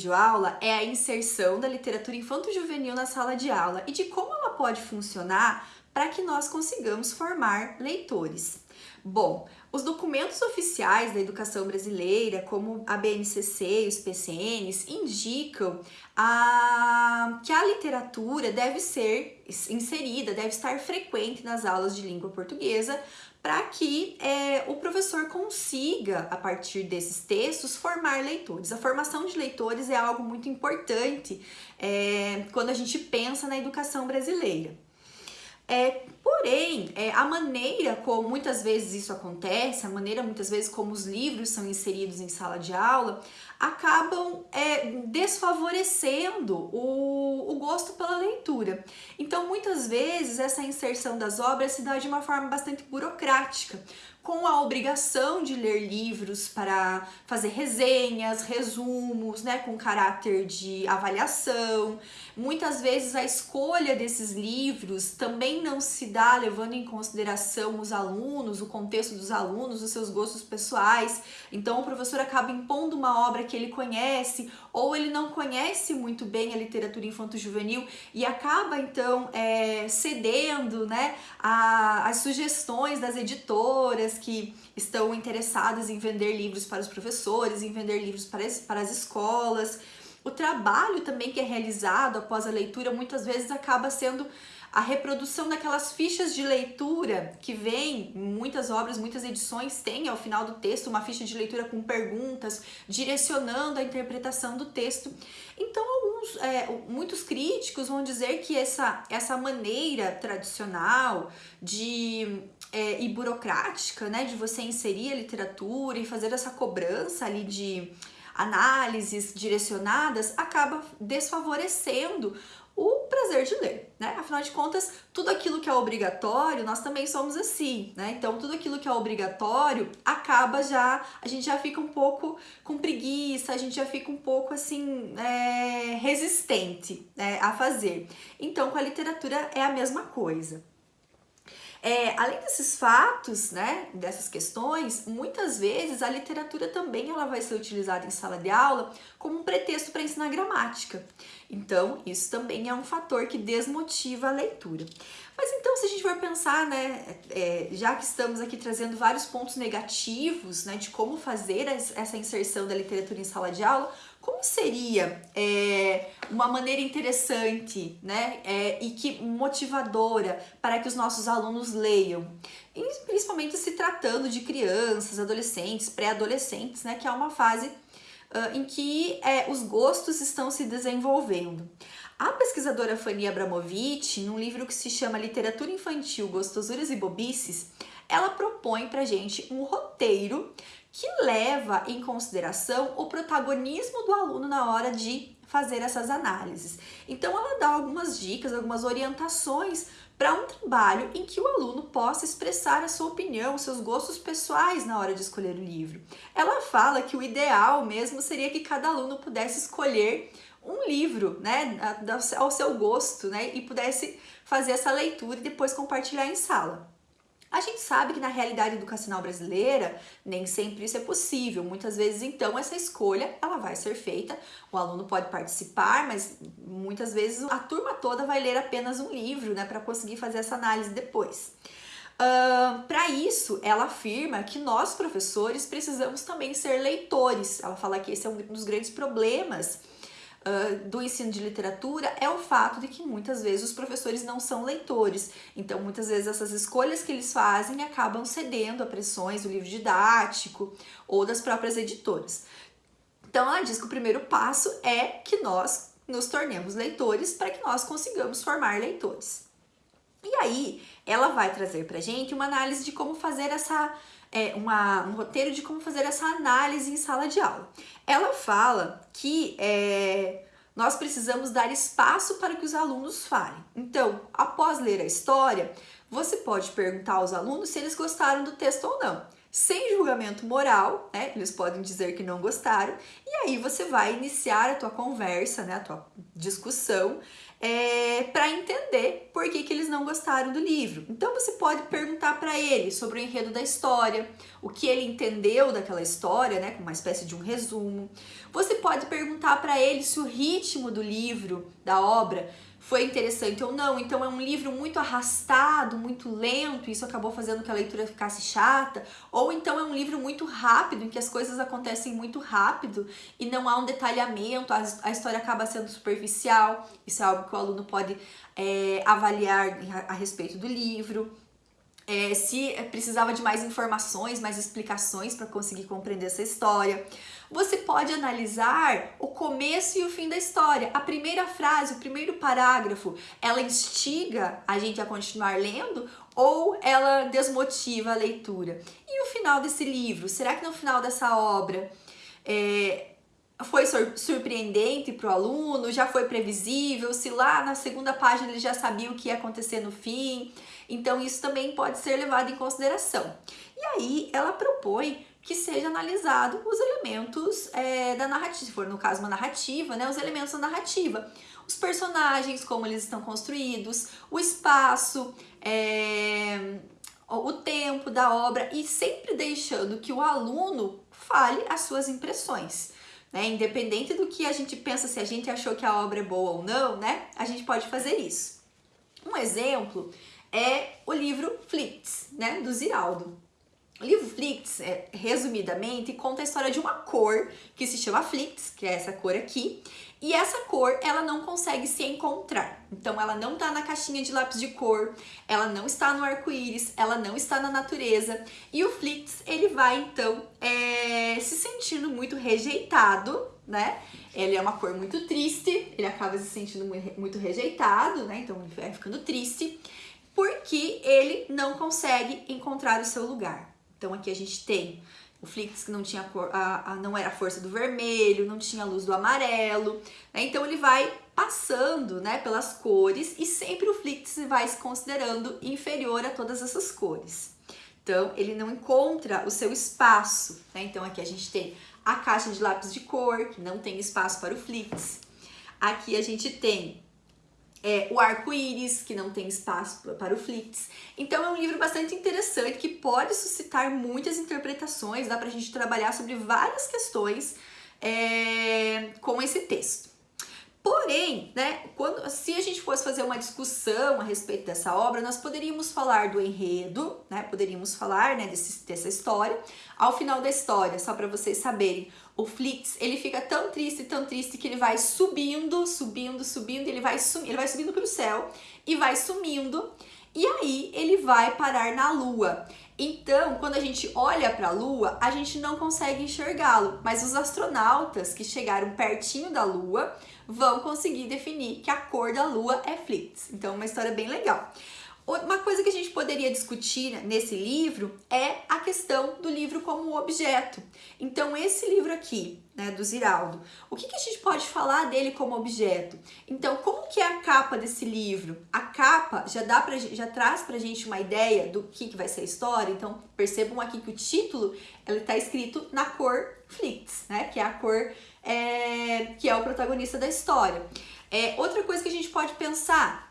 videoaula é a inserção da literatura infanto-juvenil na sala de aula e de como ela pode funcionar para que nós consigamos formar leitores. Bom, os documentos oficiais da educação brasileira, como a BNCC e os PCNs, indicam a, que a literatura deve ser inserida, deve estar frequente nas aulas de língua portuguesa para que é, o professor consiga, a partir desses textos, formar leitores. A formação de leitores é algo muito importante é, quando a gente pensa na educação brasileira. É, porém, é, a maneira como muitas vezes isso acontece, a maneira muitas vezes como os livros são inseridos em sala de aula, acabam é, desfavorecendo o, o gosto pela leitura. Então, muitas vezes, essa inserção das obras se dá de uma forma bastante burocrática, com a obrigação de ler livros para fazer resenhas, resumos, né, com caráter de avaliação. Muitas vezes a escolha desses livros também não se dá levando em consideração os alunos, o contexto dos alunos, os seus gostos pessoais. Então o professor acaba impondo uma obra que ele conhece ou ele não conhece muito bem a literatura infanto-juvenil e acaba então é, cedendo né, a, as sugestões das editoras que estão interessadas em vender livros para os professores, em vender livros para as, para as escolas. O trabalho também que é realizado após a leitura muitas vezes acaba sendo a reprodução daquelas fichas de leitura que vem, muitas obras, muitas edições têm ao final do texto uma ficha de leitura com perguntas, direcionando a interpretação do texto. Então, alguns, é, muitos críticos vão dizer que essa, essa maneira tradicional de é, e burocrática, né, de você inserir a literatura e fazer essa cobrança ali de análises direcionadas, acaba desfavorecendo o prazer de ler, né? Afinal de contas, tudo aquilo que é obrigatório, nós também somos assim, né? Então, tudo aquilo que é obrigatório acaba já, a gente já fica um pouco com preguiça, a gente já fica um pouco assim, é, resistente né, a fazer. Então, com a literatura é a mesma coisa. É, além desses fatos, né, dessas questões, muitas vezes a literatura também ela vai ser utilizada em sala de aula como um pretexto para ensinar gramática. Então, isso também é um fator que desmotiva a leitura. Mas então, se a gente for pensar, né, é, já que estamos aqui trazendo vários pontos negativos, né, de como fazer essa inserção da literatura em sala de aula, como seria é, uma maneira interessante né, é, e que motivadora para que os nossos alunos leiam? E principalmente se tratando de crianças, adolescentes, pré-adolescentes, né, que é uma fase uh, em que é, os gostos estão se desenvolvendo. A pesquisadora Fanny Abramovic, num livro que se chama Literatura Infantil, Gostosuras e Bobices, ela propõe pra gente um roteiro que leva em consideração o protagonismo do aluno na hora de fazer essas análises. Então ela dá algumas dicas, algumas orientações para um trabalho em que o aluno possa expressar a sua opinião, seus gostos pessoais na hora de escolher o livro. Ela fala que o ideal mesmo seria que cada aluno pudesse escolher um livro, né, ao seu gosto, né, e pudesse fazer essa leitura e depois compartilhar em sala. A gente sabe que na realidade educacional brasileira nem sempre isso é possível. Muitas vezes, então, essa escolha ela vai ser feita. O aluno pode participar, mas muitas vezes a turma toda vai ler apenas um livro, né, para conseguir fazer essa análise depois. Uh, para isso, ela afirma que nós, professores, precisamos também ser leitores. Ela fala que esse é um dos grandes problemas do ensino de literatura é o fato de que muitas vezes os professores não são leitores. Então, muitas vezes essas escolhas que eles fazem acabam cedendo a pressões do livro didático ou das próprias editoras. Então, ela diz que o primeiro passo é que nós nos tornemos leitores para que nós consigamos formar leitores. E aí, ela vai trazer para gente uma análise de como fazer essa é, uma, um roteiro de como fazer essa análise em sala de aula. Ela fala que é, nós precisamos dar espaço para que os alunos falem. Então, após ler a história, você pode perguntar aos alunos se eles gostaram do texto ou não. Sem julgamento moral, né? Eles podem dizer que não gostaram. E aí você vai iniciar a tua conversa, né? A tua discussão é, para entender por que, que eles não gostaram do livro. Então você pode perguntar para ele sobre o enredo da história, o que ele entendeu daquela história, né, com uma espécie de um resumo. Você pode perguntar para ele se o ritmo do livro, da obra, foi interessante ou não. Então é um livro muito arrastado, muito lento, isso acabou fazendo que a leitura ficasse chata, ou então é um livro muito rápido, em que as coisas acontecem muito rápido e não há um detalhamento, a, história acaba sendo superficial. Isso é algo que o aluno pode é, avaliar a, a respeito do livro. É, se precisava de mais informações, mais explicações para conseguir compreender essa história. Você pode analisar o começo e o fim da história. A primeira frase, o primeiro parágrafo, ela instiga a gente a continuar lendo ou ela desmotiva a leitura? E o final desse livro? Será que no final dessa obra é, foi surpreendente para o aluno, já foi previsível, se lá na segunda página ele já sabia o que ia acontecer no fim. Então, isso também pode ser levado em consideração. E aí, ela propõe que seja analisado os elementos é, da narrativa, se for no caso uma narrativa, né, os elementos da narrativa. Os personagens, como eles estão construídos, o espaço, é, o tempo da obra e sempre deixando que o aluno fale as suas impressões né? Independente do que a gente pensa, se a gente achou que a obra é boa ou não, né? A gente pode fazer isso. Um exemplo é o livro Flits, né? Do Ziraldo. Livro Flix, é, resumidamente, conta a história de uma cor que se chama Flix, que é essa cor aqui, e essa cor ela não consegue se encontrar. Então ela não está na caixinha de lápis de cor, ela não está no arco-íris, ela não está na natureza. E o Flix ele vai então é, se sentindo muito rejeitado, né? Ele é uma cor muito triste, ele acaba se sentindo muito rejeitado, né? Então ele vai ficando triste porque ele não consegue encontrar o seu lugar. Então aqui a gente tem o Flix que não tinha cor, a, a, não era a força do vermelho, não tinha a luz do amarelo, né? Então ele vai passando, né, pelas cores e sempre o Flix vai se considerando inferior a todas essas cores. Então ele não encontra o seu espaço, né? Então aqui a gente tem a caixa de lápis de cor, que não tem espaço para o Flix. Aqui a gente tem é, o arco-íris, que não tem espaço para o Flix. Então é um livro bastante interessante que pode suscitar muitas interpretações, dá para a gente trabalhar sobre várias questões é, com esse texto. Porém, né, quando, se a gente fosse fazer uma discussão a respeito dessa obra, nós poderíamos falar do enredo, né, poderíamos falar né, desse, dessa história. Ao final da história, só para vocês saberem, o Flix, ele fica tão triste, tão triste que ele vai subindo, subindo, subindo, ele vai, ele vai subindo para o céu e vai sumindo. E aí ele vai parar na lua. Então, quando a gente olha para a lua, a gente não consegue enxergá-lo, mas os astronautas que chegaram pertinho da lua vão conseguir definir que a cor da lua é Flix. Então, uma história bem legal. Uma coisa que a gente poderia discutir nesse livro é a questão do livro como objeto. Então, esse livro aqui, né, do Ziraldo, o que, que, a gente pode falar dele como objeto? Então, como que é a capa desse livro? A capa já, dá pra, já traz pra gente uma ideia do que, que vai ser a história. Então, percebam aqui que o título está escrito na cor Flix, né, que é a cor é, que é o protagonista da história. É, outra coisa que a gente pode pensar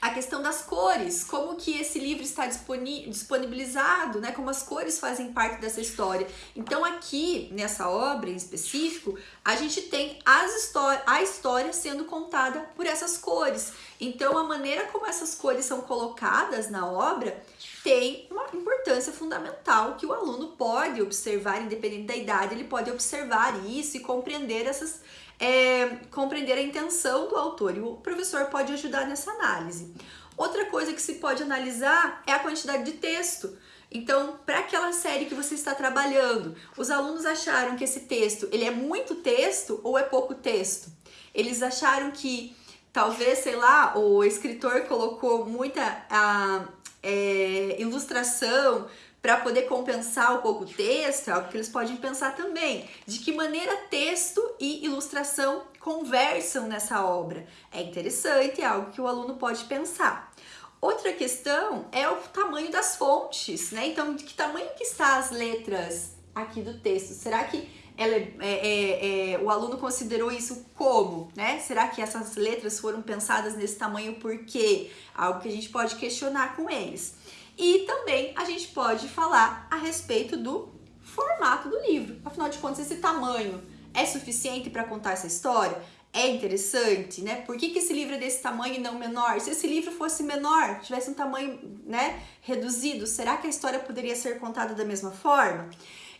a questão das cores, como que esse livro está disponibilizado, né? Como as cores fazem parte dessa história. Então aqui nessa obra em específico, a gente tem as a história sendo contada por essas cores. Então a maneira como essas cores são colocadas na obra tem uma importância fundamental que o aluno pode observar, independente da idade, ele pode observar isso e compreender essas é, compreender a intenção do autor e o professor pode ajudar nessa análise. Outra coisa que se pode analisar é a quantidade de texto. Então, para aquela série que você está trabalhando, os alunos acharam que esse texto ele é muito texto ou é pouco texto? Eles acharam que talvez, sei lá, o escritor colocou muita a, é, ilustração para poder compensar um pouco o texto, é algo que eles podem pensar também. De que maneira texto e ilustração conversam nessa obra. É interessante, é algo que o aluno pode pensar. Outra questão é o tamanho das fontes, né? Então, de que tamanho que está as letras aqui do texto? Será que ela é, é, é, o aluno considerou isso como, né? Será que essas letras foram pensadas nesse tamanho por quê? Algo que a gente pode questionar com eles. E também a gente pode falar a respeito do formato do livro. Afinal de contas, esse tamanho é suficiente para contar essa história? É interessante, né? Por que, que esse livro é desse tamanho e não menor? Se esse livro fosse menor, tivesse um tamanho né, reduzido, será que a história poderia ser contada da mesma forma?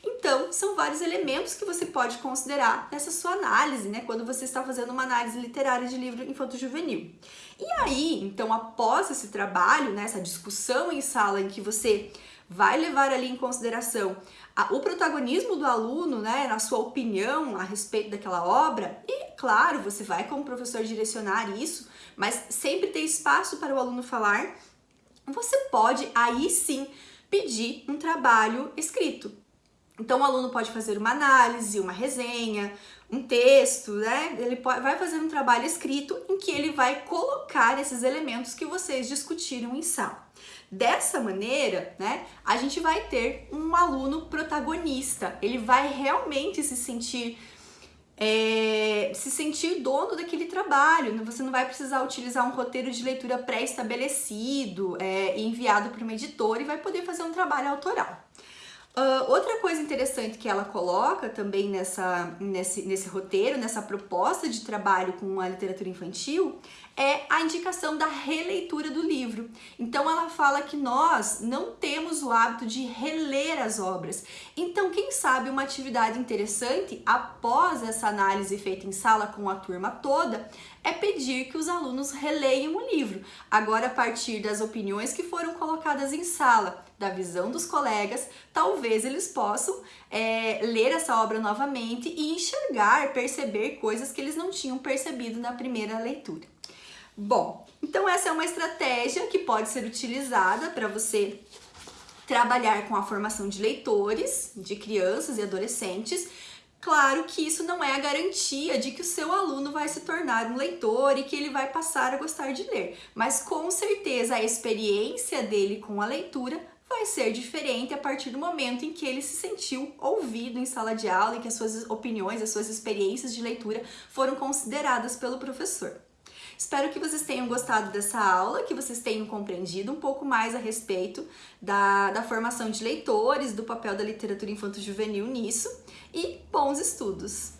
Então, são vários elementos que você pode considerar nessa sua análise, né? Quando você está fazendo uma análise literária de livro infanto-juvenil. E aí, então, após esse trabalho, né, essa discussão em sala em que você vai levar ali em consideração a, o protagonismo do aluno, né, na sua opinião a respeito daquela obra, e claro, você vai como professor direcionar isso, mas sempre ter espaço para o aluno falar, você pode aí sim pedir um trabalho escrito. Então o aluno pode fazer uma análise, uma resenha, um texto, né? Ele vai fazer um trabalho escrito em que ele vai colocar esses elementos que vocês discutiram em sala. Dessa maneira, né, a gente vai ter um aluno protagonista. Ele vai realmente se sentir é, se sentir dono daquele trabalho. Você não vai precisar utilizar um roteiro de leitura pré-estabelecido, é, enviado para uma editora e vai poder fazer um trabalho autoral. Uh, outra coisa interessante que ela coloca também nessa, nesse, nesse roteiro, nessa proposta de trabalho com a literatura infantil, é a indicação da releitura do livro. Então ela fala que nós não temos o hábito de reler as obras. Então, quem sabe uma atividade interessante após essa análise feita em sala com a turma toda é pedir que os alunos releiam o livro, agora a partir das opiniões que foram colocadas em sala da visão dos colegas, talvez eles possam é, ler essa obra novamente e enxergar, perceber coisas que eles não tinham percebido na primeira leitura. Bom, então essa é uma estratégia que pode ser utilizada para você trabalhar com a formação de leitores, de crianças e adolescentes, Claro que isso não é a garantia de que o seu aluno vai se tornar um leitor e que ele vai passar a gostar de ler, mas com certeza a experiência dele com a leitura vai ser diferente a partir do momento em que ele se sentiu ouvido em sala de aula e que as suas opiniões, as suas experiências de leitura foram consideradas pelo professor. Espero que vocês tenham gostado dessa aula, que vocês tenham compreendido um pouco mais a respeito da, da formação de leitores, do papel da literatura infanto-juvenil nisso e bons estudos!